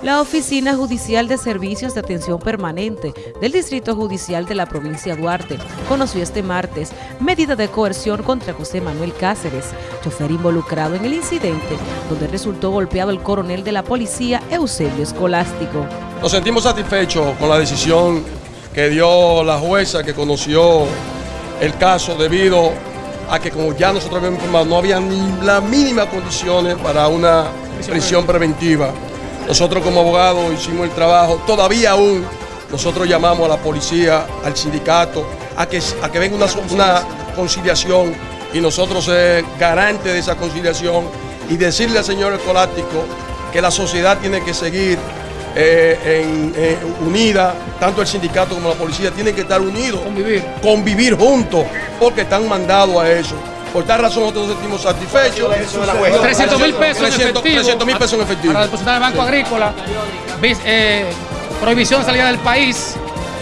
La Oficina Judicial de Servicios de Atención Permanente del Distrito Judicial de la provincia de Duarte conoció este martes medida de coerción contra José Manuel Cáceres, chofer involucrado en el incidente donde resultó golpeado el coronel de la policía Eusebio Escolástico. Nos sentimos satisfechos con la decisión que dio la jueza que conoció el caso debido a que como ya nosotros habíamos informado no había ni las mínimas condiciones para una prisión preventiva. Nosotros como abogados hicimos el trabajo, todavía aún nosotros llamamos a la policía, al sindicato, a que, a que venga una, una conciliación. Y nosotros ser garantes de esa conciliación y decirle al señor Escolástico que la sociedad tiene que seguir eh, en, unida, tanto el sindicato como la policía tienen que estar unidos, convivir, convivir juntos, porque están mandados a eso. Por tal razón nosotros nos sentimos satisfechos. 300 mil pesos, en efectivo, 300 mil pesos en efectivo. Para depositar en el Banco Agrícola. Eh, prohibición de salida del país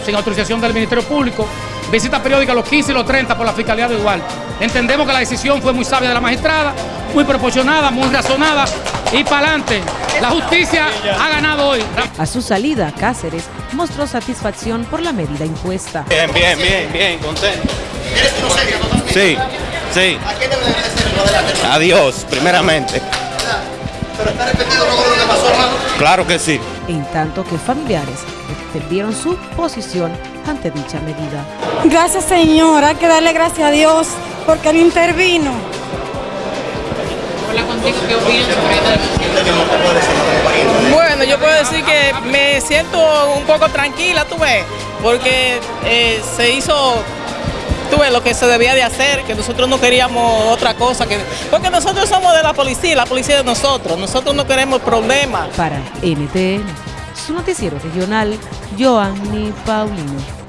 sin autorización del Ministerio Público. Visita periódica los 15 y los 30 por la Fiscalía de Igual. Entendemos que la decisión fue muy sabia de la magistrada, muy proporcionada, muy razonada y para adelante. La justicia ha ganado hoy. A su salida, Cáceres mostró satisfacción por la medida impuesta. Bien, bien, bien, bien, contento. Sí. Sí. ¿A quién debe agradecer lo Adiós, primeramente. ¿Pero está arrepentido luego de lo que pasó, hermano? Claro que sí. En tanto que familiares defendieron su posición ante dicha medida. Gracias, señora. Hay que darle gracias a Dios porque él intervino. Hola contigo, ¿qué opinas sobre Bueno, yo puedo decir que me siento un poco tranquila, tú ves, porque eh, se hizo tuve lo que se debía de hacer, que nosotros no queríamos otra cosa, que porque nosotros somos de la policía, la policía de nosotros, nosotros no queremos problemas. Para NTN, su noticiero regional, Joanny Paulino.